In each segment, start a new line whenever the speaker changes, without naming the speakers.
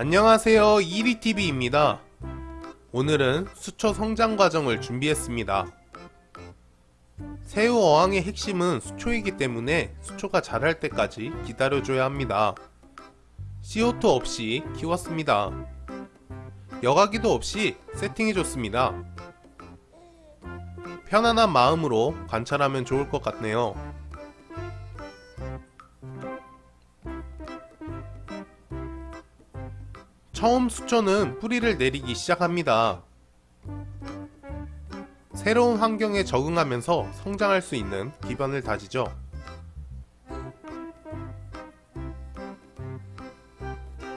안녕하세요. 이리TV입니다. 오늘은 수초 성장 과정을 준비했습니다. 새우 어항의 핵심은 수초이기 때문에 수초가 자랄 때까지 기다려줘야 합니다. CO2 없이 키웠습니다. 여과기도 없이 세팅해줬습니다. 편안한 마음으로 관찰하면 좋을 것 같네요 처음 수초는 뿌리를 내리기 시작합니다. 새로운 환경에 적응하면서 성장할 수 있는 기반을 다지죠.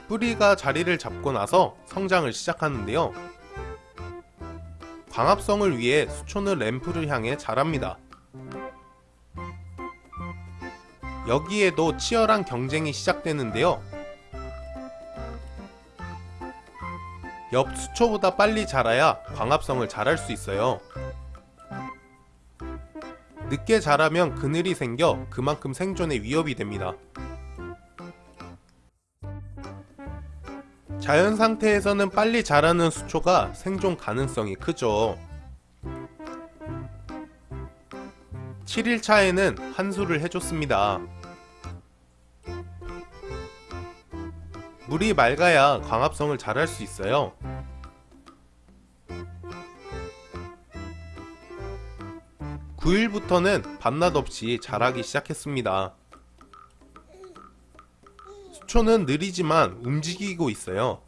뿌리가 자리를 잡고 나서 성장을 시작하는데요. 광합성을 위해 수초는 램프를 향해 자랍니다. 여기에도 치열한 경쟁이 시작되는데요. 옆 수초보다 빨리 자라야 광합성을 잘할 수 있어요. 늦게 자라면 그늘이 생겨 그만큼 생존에 위협이 됩니다. 자연 상태에서는 빨리 자라는 수초가 생존 가능성이 크죠. 7일차에는 한수를 해줬습니다. 물이 맑아야 광합성을 잘 할 수 있어요. (9일부터는) 밤낮 없이 자라기 시작했습니다. 수초는 느리지만 움직이고 있어요.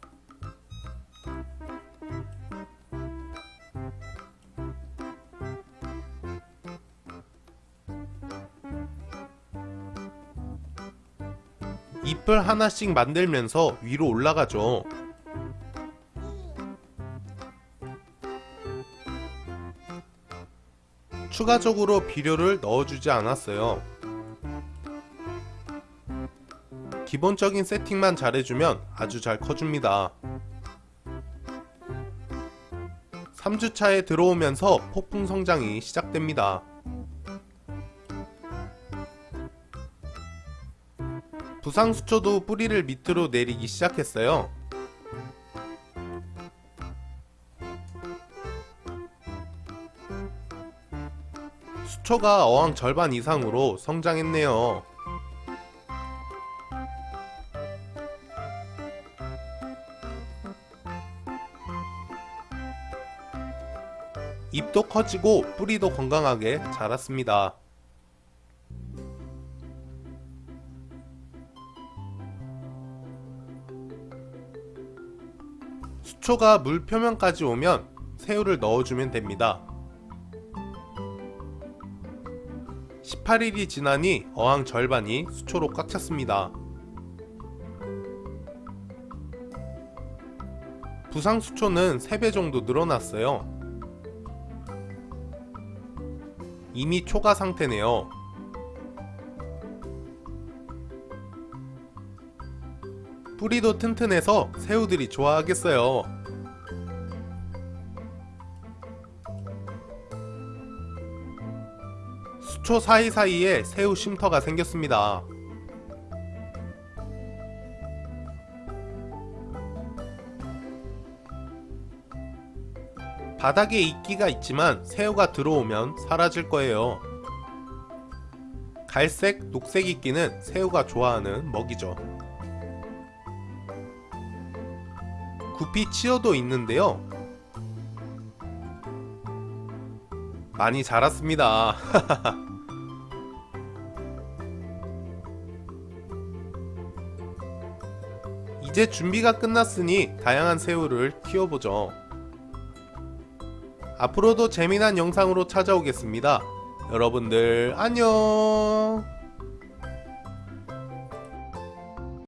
잎을 하나씩 만들면서 위로 올라가죠. 추가적으로 비료를 넣어주지 않았어요. 기본적인 세팅만 잘해주면 아주 잘 커줍니다. 3주차에 들어오면서 폭풍 성장이 시작됩니다. 부상수초도 뿌리를 밑으로 내리기 시작했어요. 수초가 어항 절반 이상으로 성장했네요. 잎도 커지고 뿌리도 건강하게 자랐습니다. 수초가 물 표면까지 오면 새우를 넣어주면 됩니다. 18일이 지나니 어항 절반이 수초로 꽉 찼습니다. 부상 수초는 3배 정도 늘어났어요. 이미 초가 상태네요. 뿌리도 튼튼해서 새우들이 좋아하겠어요. 수초 사이사이에 새우 쉼터가 생겼습니다. 바닥에 이끼가 있지만 새우가 들어오면 사라질 거예요. 갈색, 녹색 이끼는 새우가 좋아하는 먹이죠. 구피 치어도 있는데요. 많이 자랐습니다. 이제 준비가 끝났으니 다양한 새우를 키워보죠. 앞으로도 재미난 영상으로 찾아오겠습니다. 여러분들 안녕